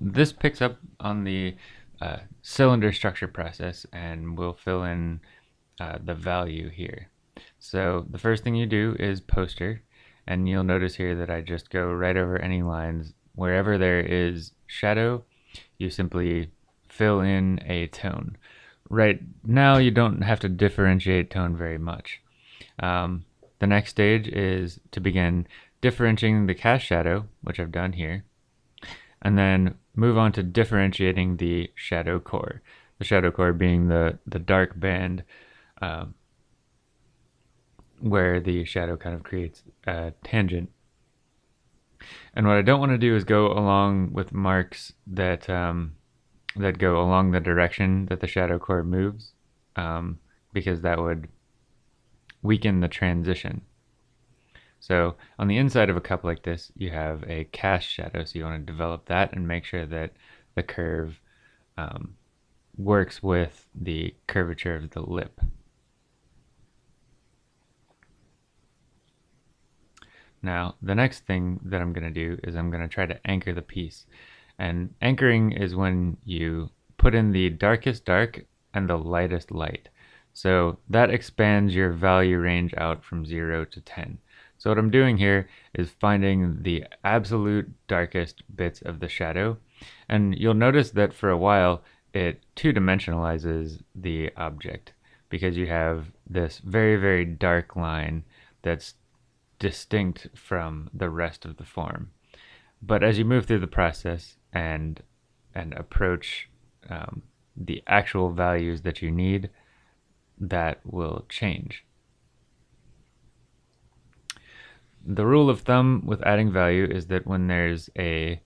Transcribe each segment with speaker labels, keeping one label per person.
Speaker 1: This picks up on the uh, cylinder structure process and we'll fill in uh, the value here. So the first thing you do is poster and you'll notice here that I just go right over any lines. Wherever there is shadow, you simply fill in a tone. Right now you don't have to differentiate tone very much. Um, the next stage is to begin differentiating the cast shadow, which I've done here, and then move on to differentiating the shadow core. The shadow core being the, the dark band um, where the shadow kind of creates a tangent. And what I don't want to do is go along with marks that um, that go along the direction that the shadow core moves, um, because that would weaken the transition. So on the inside of a cup like this, you have a cast shadow, so you want to develop that and make sure that the curve um, works with the curvature of the lip. Now, the next thing that I'm going to do is I'm going to try to anchor the piece. And anchoring is when you put in the darkest dark and the lightest light. So that expands your value range out from 0 to 10. So what I'm doing here is finding the absolute darkest bits of the shadow. And you'll notice that for a while it two-dimensionalizes the object because you have this very, very dark line that's distinct from the rest of the form. But as you move through the process and and approach um, the actual values that you need, that will change. The rule of thumb with adding value is that when there's a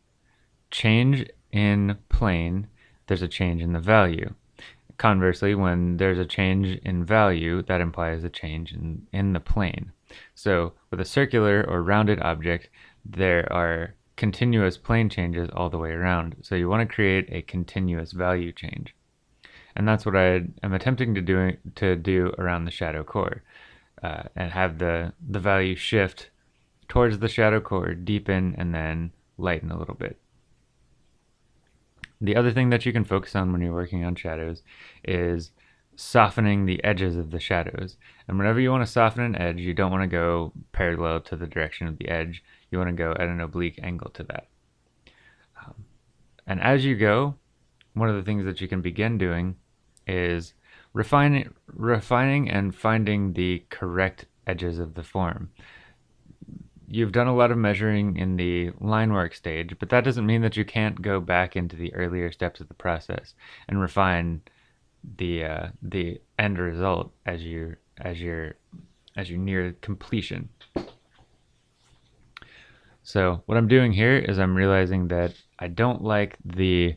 Speaker 1: change in plane, there's a change in the value. Conversely, when there's a change in value, that implies a change in, in the plane. So with a circular or rounded object, there are continuous plane changes all the way around. So you want to create a continuous value change. And that's what I am attempting to do, to do around the shadow core uh, and have the, the value shift towards the shadow core, deepen, and then lighten a little bit. The other thing that you can focus on when you're working on shadows is softening the edges of the shadows. And whenever you want to soften an edge, you don't want to go parallel to the direction of the edge. You want to go at an oblique angle to that. Um, and as you go, one of the things that you can begin doing is refining, refining and finding the correct edges of the form. You've done a lot of measuring in the line work stage, but that doesn't mean that you can't go back into the earlier steps of the process and refine the uh, the end result as you as you're as you near completion. So what I'm doing here is I'm realizing that I don't like the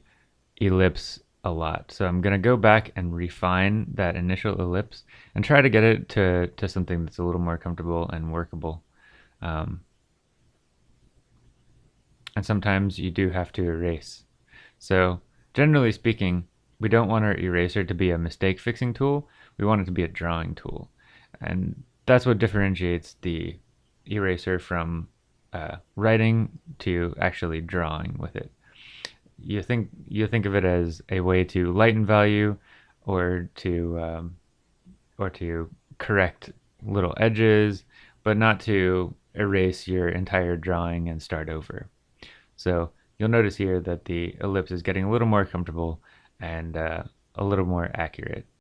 Speaker 1: ellipse a lot. So I'm going to go back and refine that initial ellipse and try to get it to, to something that's a little more comfortable and workable. Um, and sometimes you do have to erase. So generally speaking, we don't want our eraser to be a mistake fixing tool. We want it to be a drawing tool. And that's what differentiates the eraser from uh, writing to actually drawing with it. You think you think of it as a way to lighten value, or to um, or to correct little edges, but not to erase your entire drawing and start over. So you'll notice here that the ellipse is getting a little more comfortable and uh, a little more accurate.